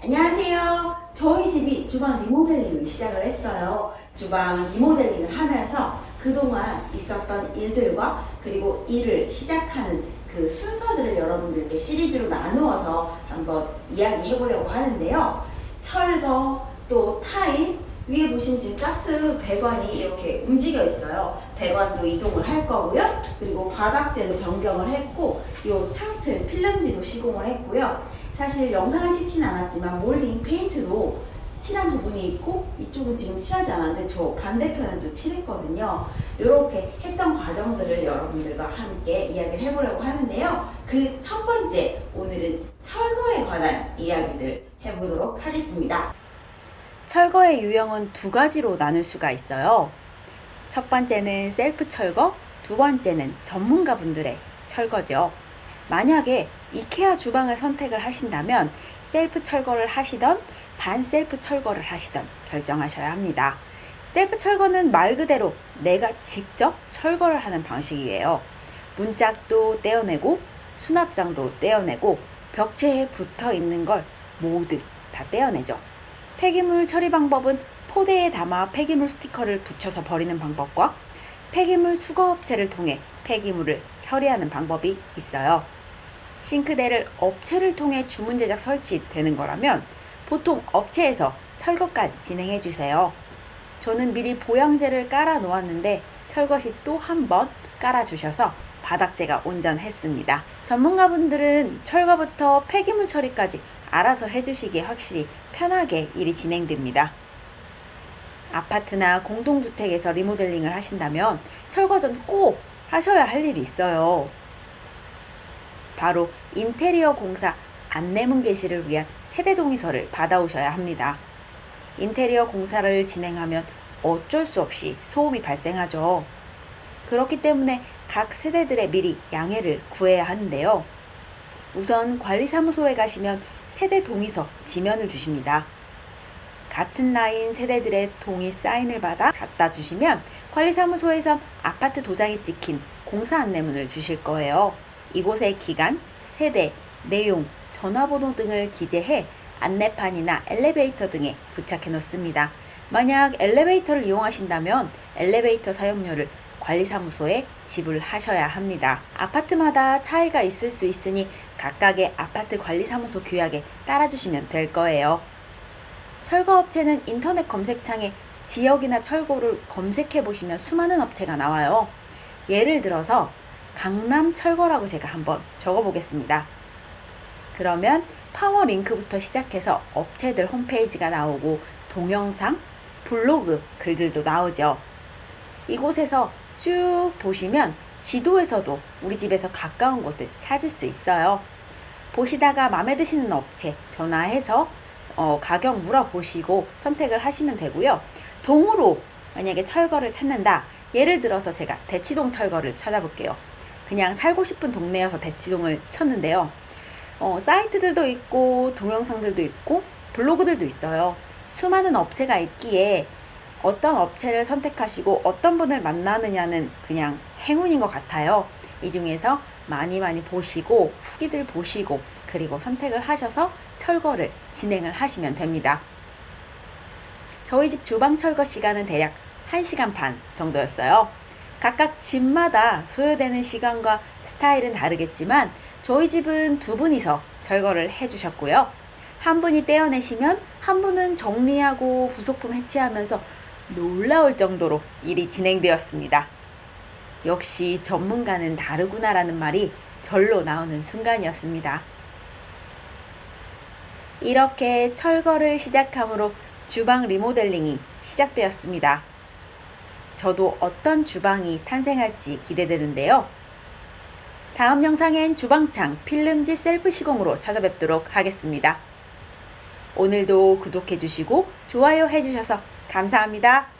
안녕하세요. 저희 집이 주방 리모델링을 시작을 했어요. 주방 리모델링을 하면서 그동안 있었던 일들과 그리고 일을 시작하는 그 순서들을 여러분들께 시리즈로 나누어서 한번 이야기해 보려고 하는데요. 철거, 또 타입, 위에 보시면 지금 가스 배관이 이렇게 움직여 있어요. 배관도 이동을 할 거고요. 그리고 바닥재도 변경을 했고, 이 창틀, 필름지도 시공을 했고요. 사실 영상을 찍진 않았지만 몰딩 페인트로 칠한 부분이 있고 이쪽은 지금 칠하지 않았는데 저 반대편은 또 칠했거든요. 이렇게 했던 과정들을 여러분들과 함께 이야기를 해보려고 하는데요. 그 첫 번째 오늘은 철거에 관한 이야기들 해보도록 하겠습니다. 철거의 유형은 두 가지로 나눌 수가 있어요. 첫 번째는 셀프 철거, 두 번째는 전문가분들의 철거죠. 만약에 이케아 주방을 선택을 하신다면 셀프 철거를 하시던 반 셀프 철거를 하시던 결정하셔야 합니다. 셀프 철거는 말 그대로 내가 직접 철거를 하는 방식이에요. 문짝도 떼어내고 수납장도 떼어내고 벽체에 붙어 있는 걸 모두 다 떼어내죠. 폐기물 처리 방법은 포대에 담아 폐기물 스티커를 붙여서 버리는 방법과 폐기물 수거업체를 통해 폐기물을 처리하는 방법이 있어요. 싱크대를 업체를 통해 주문 제작 설치되는 거라면 보통 업체에서 철거까지 진행해 주세요. 저는 미리 보양제를 깔아 놓았는데 철거 시 또 한 번 깔아 주셔서 바닥재가 온전했습니다. 전문가분들은 철거부터 폐기물 처리까지 알아서 해주시기에 확실히 편하게 일이 진행됩니다. 아파트나 공동주택에서 리모델링을 하신다면 철거 전 꼭 하셔야 할 일이 있어요. 바로 인테리어 공사 안내문 게시를 위한 세대 동의서를 받아오셔야 합니다. 인테리어 공사를 진행하면 어쩔 수 없이 소음이 발생하죠. 그렇기 때문에 각 세대들의 미리 양해를 구해야 하는데요. 우선 관리사무소에 가시면 세대 동의서 지면을 주십니다. 같은 라인 세대들의 동의 사인을 받아 갖다 주시면 관리사무소에선 아파트 도장이 찍힌 공사 안내문을 주실 거예요. 이곳의 기간, 세대, 내용, 전화번호 등을 기재해 안내판이나 엘리베이터 등에 부착해 놓습니다. 만약 엘리베이터를 이용하신다면 엘리베이터 사용료를 관리사무소에 지불하셔야 합니다. 아파트마다 차이가 있을 수 있으니 각각의 아파트 관리사무소 규약에 따라주시면 될 거예요. 철거업체는 인터넷 검색창에 지역이나 철거를 검색해 보시면 수많은 업체가 나와요. 예를 들어서 강남 철거라고 제가 한번 적어 보겠습니다. 그러면 파워 링크부터 시작해서 업체들 홈페이지가 나오고 동영상, 블로그 글들도 나오죠. 이곳에서 쭉 보시면 지도에서도 우리 집에서 가까운 곳을 찾을 수 있어요. 보시다가 마음에 드시는 업체 전화해서 어, 가격 물어보시고 선택을 하시면 되고요. 동으로 만약에 철거를 찾는다. 예를 들어서 제가 대치동 철거를 찾아볼게요. 그냥 살고 싶은 동네여서 대치동을 쳤는데요. 어, 사이트들도 있고 동영상들도 있고 블로그들도 있어요. 수많은 업체가 있기에 어떤 업체를 선택하시고 어떤 분을 만나느냐는 그냥 행운인 것 같아요. 이 중에서 많이 많이 보시고 후기들 보시고 그리고 선택을 하셔서 철거를 진행을 하시면 됩니다. 저희 집 주방 철거 시간은 대략 1시간 반 정도였어요. 각각 집마다 소요되는 시간과 스타일은 다르겠지만 저희 집은 두 분이서 철거를 해주셨고요. 한 분이 떼어내시면 한 분은 정리하고 부속품 해체하면서 놀라울 정도로 일이 진행되었습니다. 역시 전문가는 다르구나라는 말이 절로 나오는 순간이었습니다. 이렇게 철거를 시작함으로 주방 리모델링이 시작되었습니다. 저도 어떤 주방이 탄생할지 기대되는데요. 다음 영상엔 주방창 필름지 셀프 시공으로 찾아뵙도록 하겠습니다. 오늘도 구독해주시고 좋아요 해주셔서 감사합니다.